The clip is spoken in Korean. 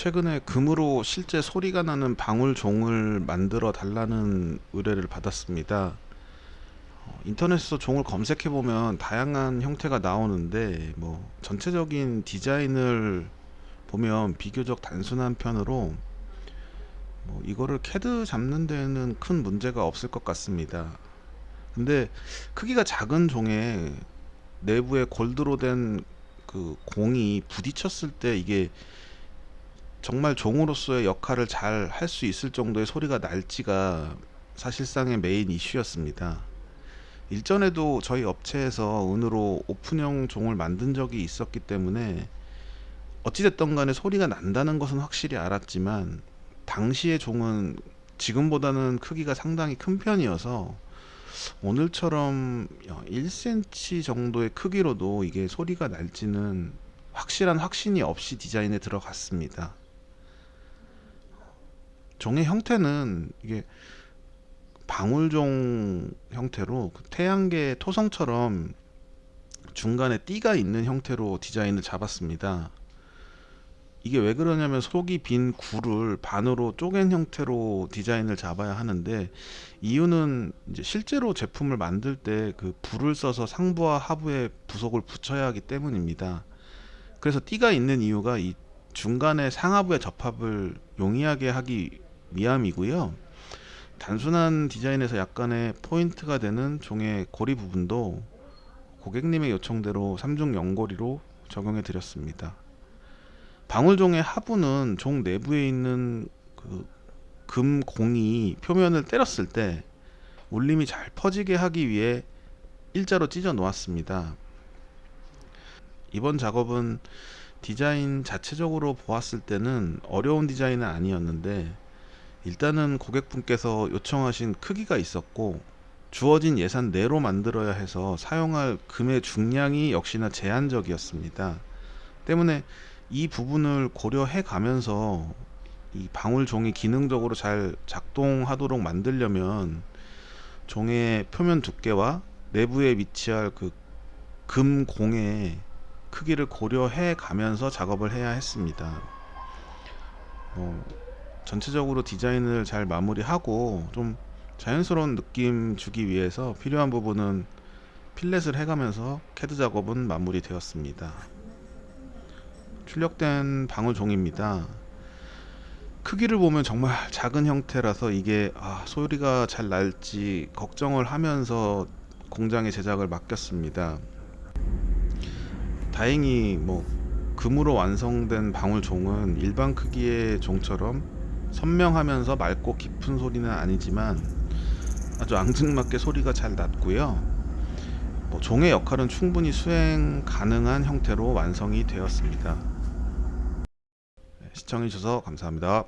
최근에 금으로 실제 소리가 나는 방울종을 만들어 달라는 의뢰를 받았습니다. 어, 인터넷에서 종을 검색해 보면 다양한 형태가 나오는데 뭐 전체적인 디자인을 보면 비교적 단순한 편으로 뭐 이거를 캐드 잡는 데는 큰 문제가 없을 것 같습니다. 근데 크기가 작은 종에 내부에 gold로 된 그 공이 부딪혔을 때 이게 정말 종으로서의 역할을 잘 할 수 있을 정도의 소리가 날지가 사실상의 메인 이슈였습니다. 일전에도 저희 업체에서 은으로 오픈형 종을 만든 적이 있었기 때문에 어찌됐든 간에 소리가 난다는 것은 확실히 알았지만 당시의 종은 지금보다는 크기가 상당히 큰 편이어서 오늘처럼 1cm 정도의 크기로도 이게 소리가 날지는 확실한 확신이 없이 디자인에 들어갔습니다. 종의 형태는 이게 방울종 형태로 그 태양계 토성처럼 중간에 띠가 있는 형태로 디자인을 잡았습니다. 이게 왜 그러냐면 속이 빈 굴을 반으로 쪼갠 형태로 디자인을 잡아야 하는데 이유는 이제 실제로 제품을 만들 때 그 불을 써서 상부와 하부에 부속을 붙여야 하기 때문입니다. 그래서 띠가 있는 이유가 이 중간에 상하부의 접합을 용이하게 하기 위함이고요. 단순한 디자인에서 약간의 포인트가 되는 종의 고리 부분도 고객님의 요청대로 3중 연고리로 적용해 드렸습니다. 방울종의 하부는 종 내부에 있는 그 금공이 표면을 때렸을 때 울림이 잘 퍼지게 하기 위해 일자로 찢어 놓았습니다. 이번 작업은 디자인 자체적으로 보았을 때는 어려운 디자인은 아니었는데 일단은 고객분께서 요청하신 크기가 있었고 주어진 예산 내로 만들어야 해서 사용할 금의 중량이 역시나 제한적이었습니다. 때문에 이 부분을 고려해 가면서 이 방울종이 기능적으로 잘 작동하도록 만들려면 종의 표면 두께와 내부에 위치할 그 금공의 크기를 고려해 가면서 작업을 해야 했습니다. 어, 전체적으로 디자인을 잘 마무리하고 좀 자연스러운 느낌 주기 위해서 필요한 부분은 fillet을 해가면서 캐드 작업은 마무리되었습니다. 출력된 방울종입니다. 크기를 보면 정말 작은 형태라서 이게 아, 소리가 잘 날지 걱정을 하면서 공장에 제작을 맡겼습니다. 다행히 뭐 금으로 완성된 방울종은 일반 크기의 종처럼 선명하면서 맑고 깊은 소리는 아니지만 아주 앙증맞게 소리가 잘 났고요. 뭐 종의 역할은 충분히 수행 가능한 형태로 완성이 되었습니다. 시청해주셔서 감사합니다.